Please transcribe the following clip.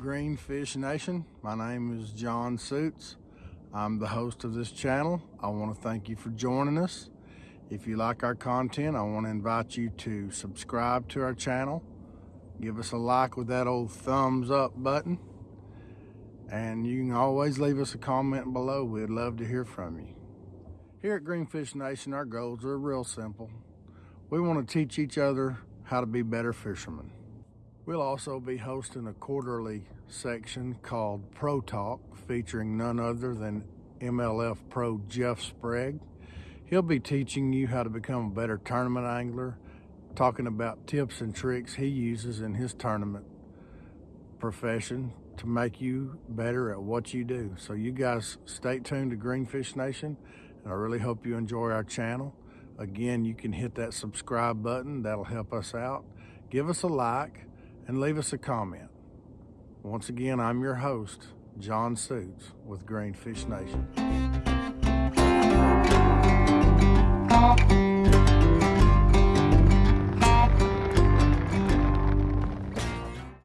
Greenfish Nation. My name is John Suits. I'm the host of this channel. I want to thank you for joining us. If you like our content, I want to invite you to subscribe to our channel. Give us a like with that old thumbs up button. And you can always leave us a comment below. We'd love to hear from you. Here at Greenfish Nation, our goals are real simple. We want to teach each other how to be better fishermen. We'll also be hosting a quarterly section called Pro Talk featuring none other than MLF Pro Jeff Sprague. He'll be teaching you how to become a better tournament angler, talking about tips and tricks he uses in his tournament profession to make you better at what you do. So you guys stay tuned to Greenfish Nation and I really hope you enjoy our channel. Again, you can hit that subscribe button. That'll help us out. Give us a like and leave us a comment. Once again, I'm your host, John Suits with Greenfish Nation.